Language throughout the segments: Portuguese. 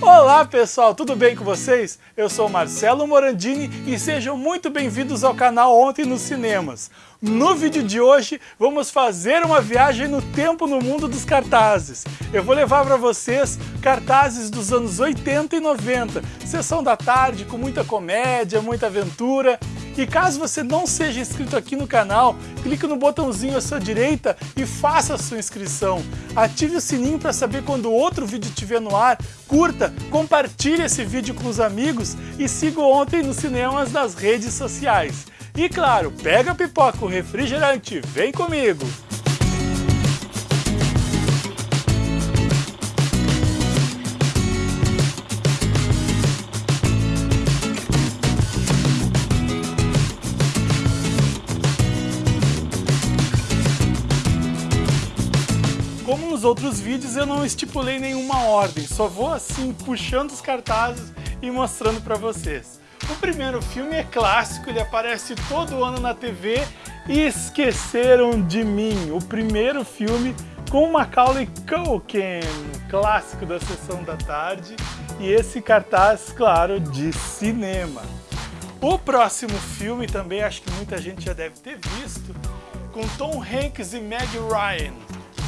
Olá pessoal, tudo bem com vocês? Eu sou Marcelo Morandini e sejam muito bem-vindos ao canal Ontem nos Cinemas. No vídeo de hoje vamos fazer uma viagem no tempo no mundo dos cartazes. Eu vou levar para vocês cartazes dos anos 80 e 90, sessão da tarde com muita comédia, muita aventura e caso você não seja inscrito aqui no canal, clique no botãozinho à sua direita e faça a sua inscrição. Ative o sininho para saber quando outro vídeo estiver no ar, curta, compartilhe esse vídeo com os amigos e siga Ontem nos Cinemas nas redes sociais. E claro, pega a pipoca, o refrigerante, vem comigo! Outros vídeos, eu não estipulei nenhuma ordem, só vou assim puxando os cartazes e mostrando para vocês. O primeiro filme é clássico, ele aparece todo ano na TV e Esqueceram de Mim, o primeiro filme com Macaulay Culkin, clássico da sessão da tarde, e esse cartaz, claro, de cinema. O próximo filme também acho que muita gente já deve ter visto, com Tom Hanks e Meg Ryan,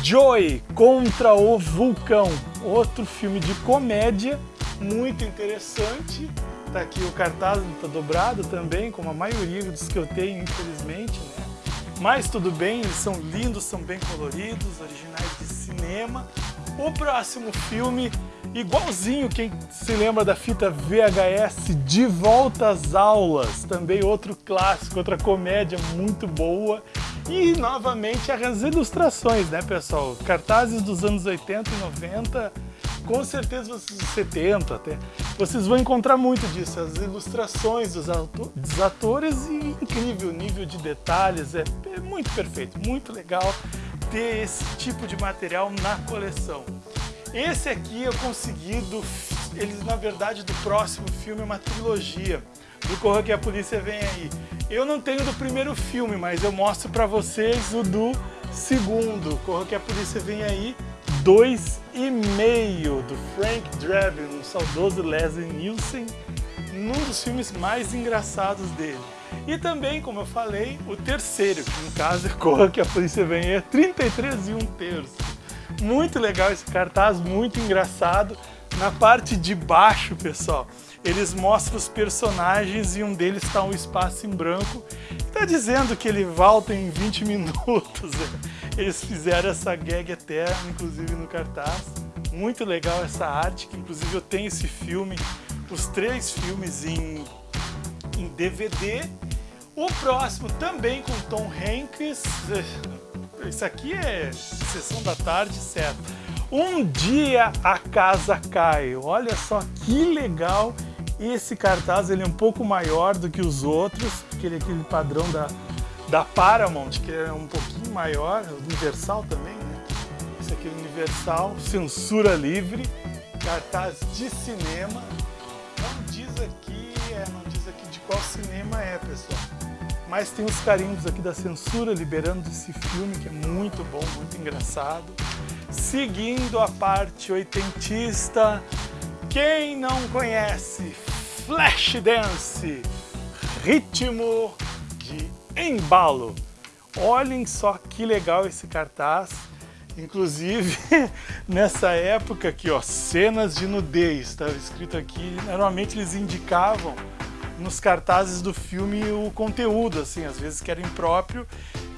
Joy contra o Vulcão, outro filme de comédia muito interessante. Tá aqui o cartaz, tá dobrado também, como a maioria dos que eu tenho, infelizmente, né? Mas tudo bem, eles são lindos, são bem coloridos, originais de cinema. O próximo filme, igualzinho quem se lembra da fita VHS, De Volta às Aulas, também outro clássico, outra comédia muito boa. E novamente as ilustrações, né pessoal? Cartazes dos anos 80 e 90, com certeza vocês 70 até, vocês vão encontrar muito disso, as ilustrações dos, dos atores e incrível nível de detalhes, é, é muito perfeito, muito legal ter esse tipo de material na coleção. Esse aqui eu consegui, do, eles na verdade do próximo filme uma trilogia, do Corra que a Polícia Vem Aí. Eu não tenho do primeiro filme, mas eu mostro para vocês o do segundo, Corra que a Polícia Vem Aí, dois e meio, do Frank Drebin, o saudoso Leslie Nielsen, num dos filmes mais engraçados dele. E também, como eu falei, o terceiro, que no caso é Corra que a Polícia Vem Aí, é 33 e um terço. Muito legal esse cartaz, muito engraçado. Na parte de baixo, pessoal, eles mostram os personagens e um deles está um espaço em branco. Está dizendo que ele volta em 20 minutos. Eles fizeram essa gag eterna, inclusive no cartaz. Muito legal essa arte, que inclusive eu tenho esse filme, os três filmes em, em DVD. O próximo também com Tom Hanks. Isso aqui é sessão da tarde, certo? Um dia a casa cai. Olha só que legal esse cartaz. Ele é um pouco maior do que os outros, porque ele é aquele padrão da, da Paramount, que é um pouquinho maior, Universal também, né? Esse aqui é Universal, censura livre, cartaz de cinema. Não diz aqui, é, não diz aqui de qual cinema é, pessoal. Mas tem os carimbos aqui da censura liberando esse filme, que é muito bom, muito engraçado. Seguindo a parte oitentista, quem não conhece Flashdance, ritmo de embalo. Olhem só que legal esse cartaz. Inclusive, nessa época aqui, ó, cenas de nudez, estava escrito aqui. Normalmente eles indicavam nos cartazes do filme o conteúdo, assim, às vezes que era impróprio,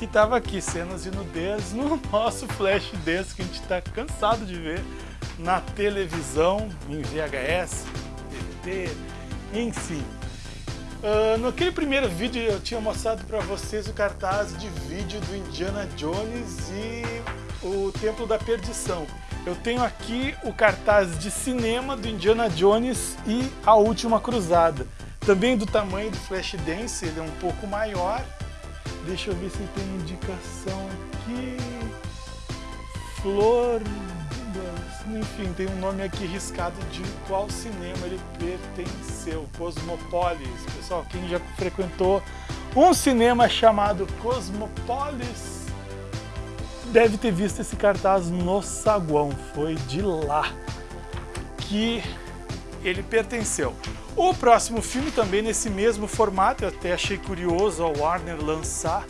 e tava aqui, cenas de nudez no nosso flash desse que a gente está cansado de ver na televisão, em VHS, DVD, enfim. Uh, naquele primeiro vídeo eu tinha mostrado para vocês o cartaz de vídeo do Indiana Jones e o Templo da Perdição. Eu tenho aqui o cartaz de cinema do Indiana Jones e A Última Cruzada. Também do tamanho do Flashdance, ele é um pouco maior. Deixa eu ver se tem indicação aqui. Flor... Enfim, tem um nome aqui riscado de qual cinema ele pertenceu. Cosmopolis. Pessoal, quem já frequentou um cinema chamado Cosmopolis deve ter visto esse cartaz no saguão. Foi de lá que ele pertenceu. O próximo filme também nesse mesmo formato, eu até achei curioso a Warner lançar.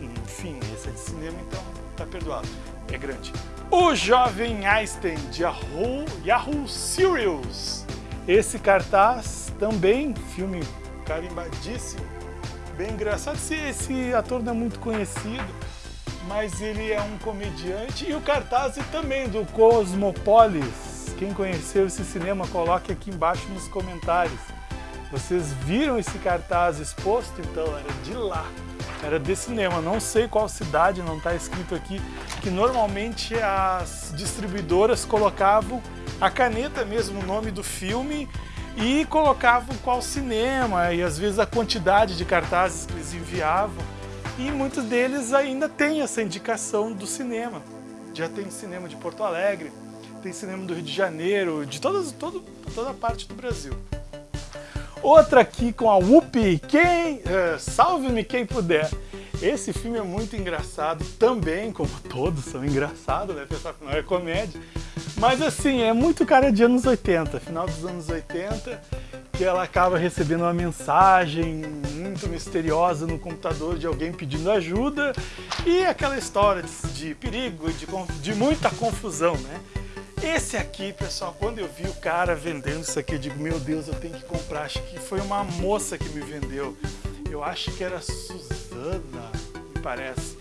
Enfim, esse é de cinema, então tá perdoado, é grande. O Jovem Einstein, de Yahoo, Yahoo Serials. Esse cartaz também, filme carimbadíssimo, bem engraçado. Esse, esse ator não é muito conhecido, mas ele é um comediante. E o cartaz também do Cosmopolis. Quem conheceu esse cinema, coloque aqui embaixo nos comentários. Vocês viram esse cartaz exposto? Então era de lá, era de cinema. Não sei qual cidade, não está escrito aqui, que normalmente as distribuidoras colocavam a caneta mesmo, o nome do filme, e colocavam qual cinema e às vezes a quantidade de cartazes que eles enviavam e muitos deles ainda têm essa indicação do cinema. Já tem cinema de Porto Alegre, tem cinema do Rio de Janeiro, de todas, todo, toda a parte do Brasil. Outra aqui com a Whoopi, quem, uh, salve-me quem puder. Esse filme é muito engraçado também, como todos são engraçados, né? Pessoal que não é comédia. Mas assim, é muito cara de anos 80, final dos anos 80, que ela acaba recebendo uma mensagem muito misteriosa no computador de alguém pedindo ajuda e aquela história de, de perigo e de, de muita confusão, né? Esse aqui, pessoal, quando eu vi o cara vendendo isso aqui, eu digo, meu Deus, eu tenho que comprar. Acho que foi uma moça que me vendeu. Eu acho que era Suzana, me parece.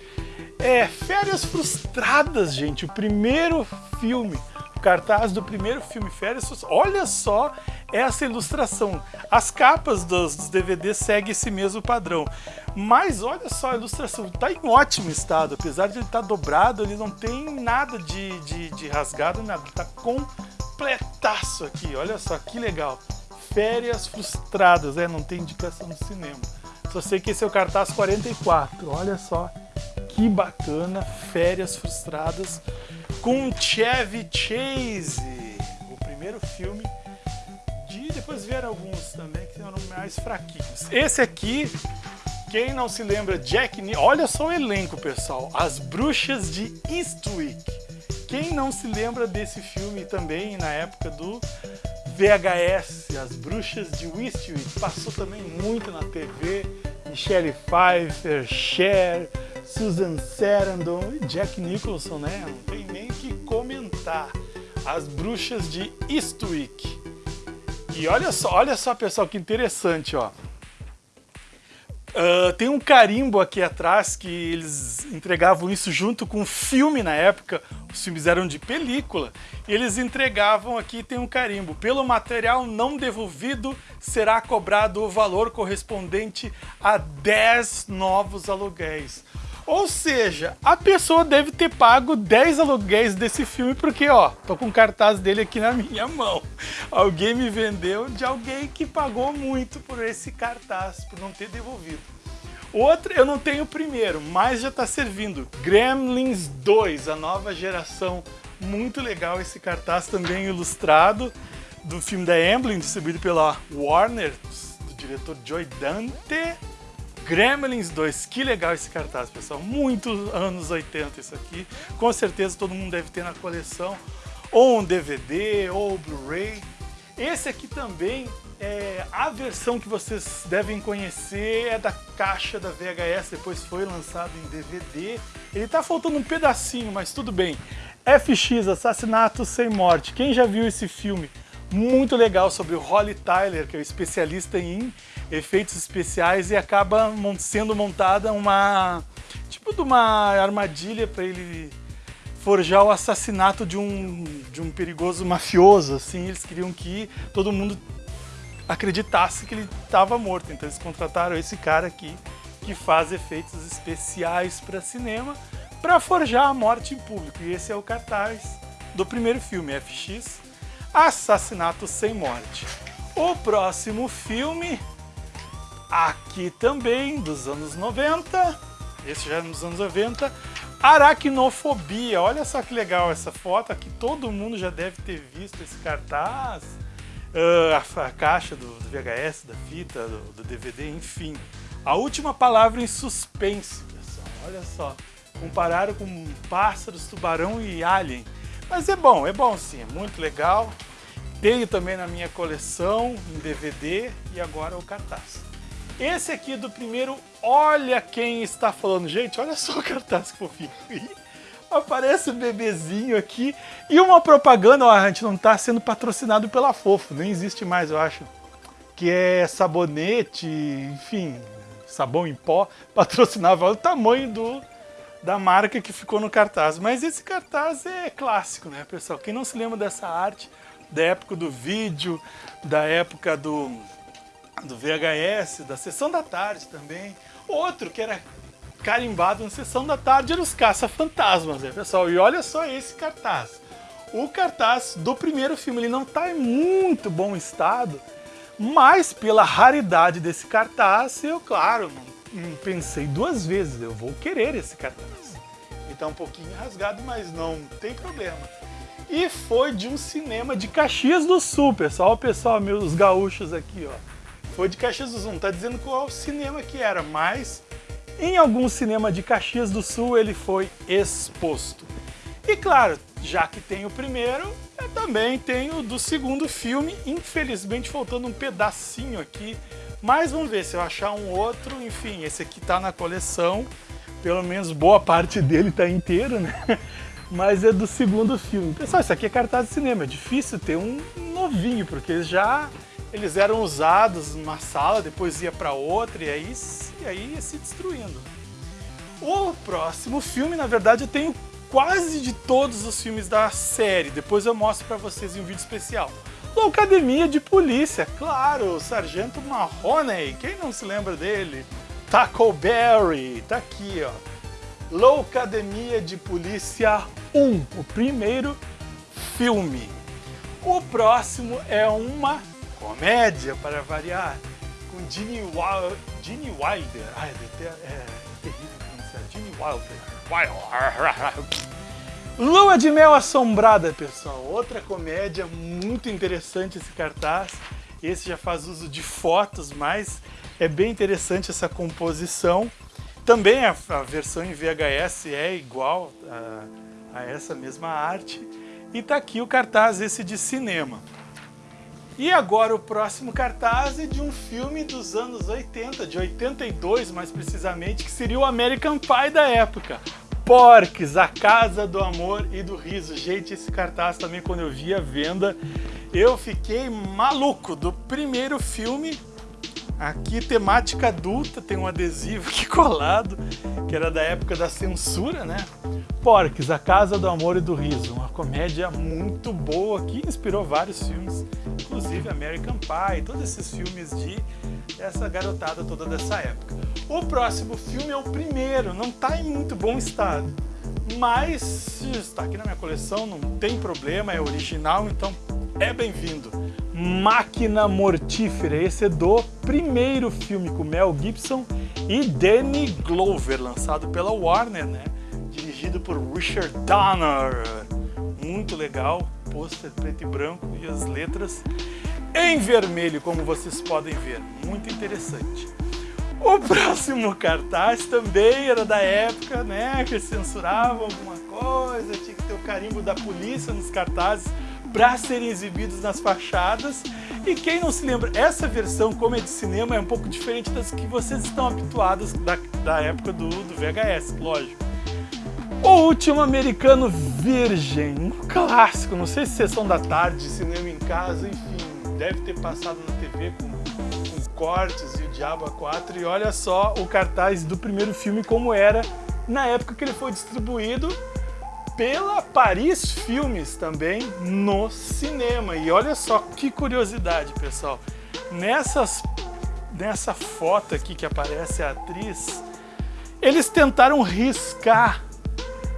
É, Férias Frustradas, gente, o primeiro filme cartaz do primeiro filme Férias, olha só essa ilustração. As capas dos, dos DVDs seguem esse mesmo padrão. Mas olha só a ilustração, está em ótimo estado. Apesar de ele estar tá dobrado, ele não tem nada de, de, de rasgado, nada. Está completaço aqui, olha só que legal. Férias Frustradas, é, não tem indicação no cinema. Só sei que esse é o cartaz 44, olha só que bacana, Férias Frustradas com Chevy Chase, o primeiro filme de depois vieram alguns também que eram mais fraquinhos. Esse aqui, quem não se lembra, Jack olha só o elenco, pessoal, As Bruxas de Eastwick. Quem não se lembra desse filme também na época do VHS, As Bruxas de Eastwick, passou também muito na TV, Michelle Pfeiffer, Cher, Susan Sarandon e Jack Nicholson, né? Não tem nem que comentar. As Bruxas de Eastwick. E olha só, olha só, pessoal, que interessante, ó. Uh, tem um carimbo aqui atrás que eles entregavam isso junto com filme na época, os filmes eram de película, eles entregavam aqui, tem um carimbo, pelo material não devolvido será cobrado o valor correspondente a 10 novos aluguéis. Ou seja, a pessoa deve ter pago 10 aluguéis desse filme, porque ó, tô com o cartaz dele aqui na minha mão. Alguém me vendeu de alguém que pagou muito por esse cartaz, por não ter devolvido. Outro, eu não tenho o primeiro, mas já está servindo. Gremlins 2, a nova geração. Muito legal esse cartaz também ilustrado do filme da Amblin, distribuído pela Warner, do diretor Joy Dante. Gremlins 2, que legal esse cartaz, pessoal. Muito anos 80 isso aqui. Com certeza todo mundo deve ter na coleção. Ou um DVD, ou Blu-ray. Esse aqui também, é, a versão que vocês devem conhecer é da caixa da VHS, depois foi lançado em DVD. Ele tá faltando um pedacinho, mas tudo bem. FX, Assassinato Sem Morte. Quem já viu esse filme? Muito legal sobre o Holly Tyler, que é o especialista em efeitos especiais e acaba sendo montada uma tipo de uma armadilha para ele forjar o assassinato de um, de um perigoso mafioso, assim, eles queriam que todo mundo acreditasse que ele estava morto, então eles contrataram esse cara aqui que faz efeitos especiais para cinema para forjar a morte em público, e esse é o cartaz do primeiro filme, FX, Assassinato Sem Morte. O próximo filme Aqui também, dos anos 90, esse já é nos anos 90, Aracnofobia. Olha só que legal essa foto, aqui todo mundo já deve ter visto esse cartaz. Uh, a, a, caixa do, do, VHS, da fita, do, do, DVD, enfim. A última palavra em suspense, pessoal. Olha só. Compararam com pássaros, tubarão e alien. Mas é bom, é bom sim, é muito legal. tenho também na minha coleção, em DVD, e agora o cartaz. Esse aqui do primeiro Olha Quem Está Falando. Gente, olha só o cartaz que fofinho. Aparece o um bebezinho aqui e uma propaganda, ó, a gente não está sendo patrocinado pela Fofo, nem existe mais, eu acho. Que é sabonete, enfim, sabão em pó, patrocinava o tamanho do, da marca que ficou no cartaz. Mas esse cartaz é clássico, né, pessoal? Quem não se lembra dessa arte, da época do vídeo, da época do, do VHS, da Sessão da Tarde também. Outro que era carimbado na Sessão da Tarde era os Caça-Fantasmas, né, pessoal? E olha só esse cartaz. O cartaz do primeiro filme, ele não está em muito bom estado, mas pela raridade desse cartaz, eu, claro, pensei duas vezes, eu vou querer esse cartaz. Então um pouquinho rasgado, mas não tem problema. E foi de um cinema de Caxias do Sul, pessoal. Pessoal, meus gaúchos aqui, ó. Foi de Caxias do Sul, não tá dizendo qual cinema que era, mas em algum cinema de Caxias do Sul ele foi exposto. E claro, já que tem o primeiro, eu também tenho do segundo filme, infelizmente faltando um pedacinho aqui, mas vamos ver se eu achar um outro, enfim, esse aqui tá na coleção, pelo menos boa parte dele tá inteiro, né? Mas é do segundo filme. Pessoal, isso aqui é cartaz de cinema, é difícil ter um novinho, porque já eles eram usados numa sala, depois ia para outra e aí, e aí ia se destruindo. O próximo filme, na verdade, eu tenho quase de todos os filmes da série, depois eu mostro para vocês em um vídeo especial. Loucademia de Polícia, claro, o Sargento Mahoney, quem não se lembra dele? Tackleberry, tá aqui, ó. Loucademia de Polícia 1, o primeiro filme. O próximo é uma comédia, para variar, com Gene, Wild, Gene Wilder. Ai, é, terrível pronunciar. Gene Wilder. Lua de Mel Assombrada, pessoal. Outra comédia muito interessante esse cartaz. Esse já faz uso de fotos, mas é bem interessante essa composição. Também a, a versão em VHS é igual a, a essa mesma arte. E tá aqui o cartaz esse de cinema. E agora o próximo cartaz é de um filme dos anos 80, de 82 mais precisamente, que seria o American Pie da época. Porques, a Casa do Amor e do Riso. Gente, esse cartaz também quando eu vi a venda, eu fiquei maluco do primeiro filme. Aqui temática adulta, tem um adesivo aqui colado, que era da época da censura, né? Porques, A Casa do Amor e do Riso, uma comédia muito boa que inspirou vários filmes, inclusive American Pie, todos esses filmes de essa garotada toda dessa época. O próximo filme é o primeiro, não está em muito bom estado, mas está aqui na minha coleção, não tem problema, é original, então é bem-vindo. Máquina Mortífera, esse é do primeiro filme com Mel Gibson e Danny Glover, lançado pela Warner, né? dirigido por Richard Donner. Muito legal, pôster preto e branco e as letras em vermelho, como vocês podem ver. Muito interessante. O próximo cartaz também era da época, né, que censuravam alguma coisa, tinha que ter o carimbo da polícia nos cartazes para serem exibidos nas fachadas. E quem não se lembra, essa versão, como é de cinema, é um pouco diferente das que vocês estão habituados da, da época do, do VHS, lógico. O Último Americano Virgem, um clássico, não sei se sessão da tarde, cinema em casa, enfim, deve ter passado na TV com, cortes e o Diabo a 4 e olha só o cartaz do primeiro filme como era na época que ele foi distribuído pela Paris Filmes também no cinema. E olha só que curiosidade, pessoal. Nessas, nessa foto aqui que aparece a atriz, eles tentaram riscar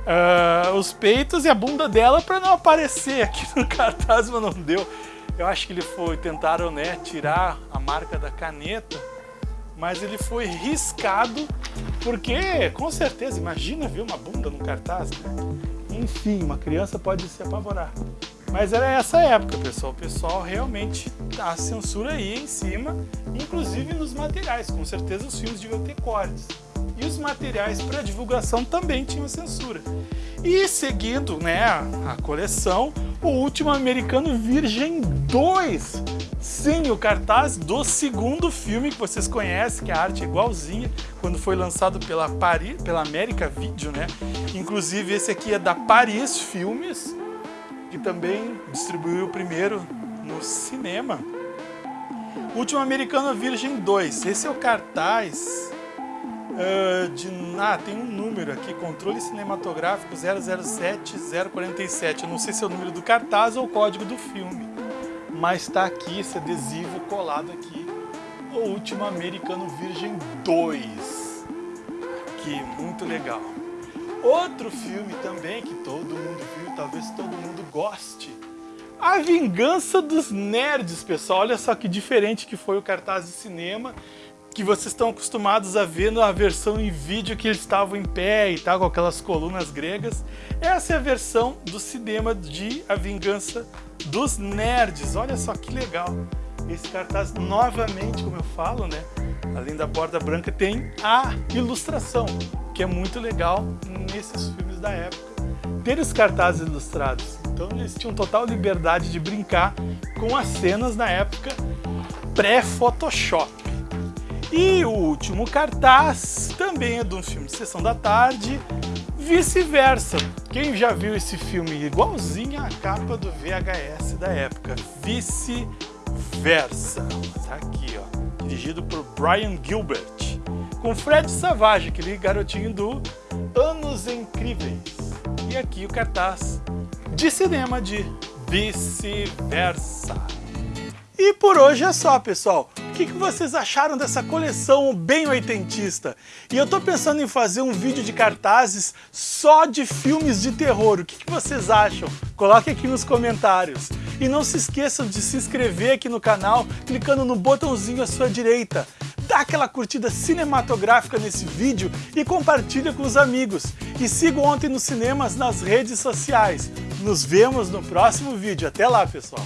uh, os peitos e a bunda dela para não aparecer aqui no cartaz, mas não deu. Eu acho que ele foi, tentaram né, tirar a marca da caneta, mas ele foi riscado, porque com certeza, imagina ver uma bunda no cartaz, né? Enfim, uma criança pode se apavorar. Mas era essa época, pessoal. O pessoal realmente, a censura ia em cima, inclusive nos materiais. Com certeza os filmes deviam ter cortes e os materiais para divulgação também tinham censura. E seguindo né, a coleção, O Último Americano Virgem 2. Sim, o cartaz do segundo filme que vocês conhecem, que a arte é igualzinha, quando foi lançado pela, Paris, pela América Video, né? Inclusive esse aqui é da Paris Filmes, que também distribuiu o primeiro no cinema. Último Americano Virgem 2. Esse é o cartaz uh, de... Ah, tem um número aqui, controle cinematográfico 007047. Eu não sei se é o número do cartaz ou o código do filme. Mas está aqui esse adesivo colado aqui. O Último Americano Virgem 2. Aqui, muito legal. Outro filme também que todo mundo viu, talvez todo mundo goste a Vingança dos Nerds, pessoal. Olha só que diferente que foi o cartaz de cinema que vocês estão acostumados a ver na versão em vídeo que eles estavam em pé e tal, com aquelas colunas gregas. Essa é a versão do cinema de A Vingança dos Nerds. Olha só que legal. Esse cartaz, novamente, como eu falo, né? Além da borda branca, tem a ilustração, que é muito legal nesses filmes da época. Ter os cartazes ilustrados. Então eles tinham total liberdade de brincar com as cenas na época pré-Photoshop. E o último cartaz também é de um filme de Sessão da Tarde, vice-versa. Quem já viu esse filme igualzinho à capa do VHS da época, vice-versa. Tá aqui, ó, dirigido por Brian Gilbert, com Fred Savage, aquele garotinho do Anos Incríveis. E aqui o cartaz de cinema de vice-versa. E por hoje é só, pessoal. O que, que vocês acharam dessa coleção bem oitentista? E eu tô pensando em fazer um vídeo de cartazes só de filmes de terror. O que, que vocês acham? Coloque aqui nos comentários. E não se esqueçam de se inscrever aqui no canal, clicando no botãozinho à sua direita dá aquela curtida cinematográfica nesse vídeo e compartilha com os amigos. E siga Ontem nos Cinemas nas redes sociais. Nos vemos no próximo vídeo. Até lá, pessoal!